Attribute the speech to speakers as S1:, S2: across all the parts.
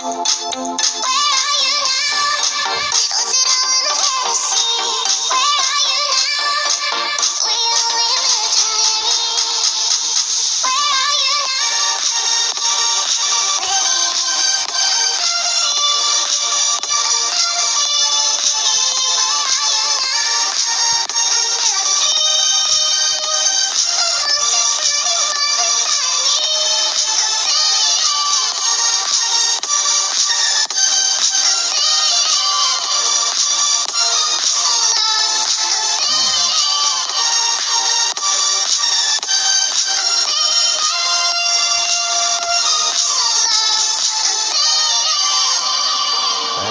S1: Música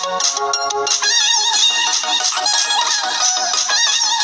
S2: Thank you.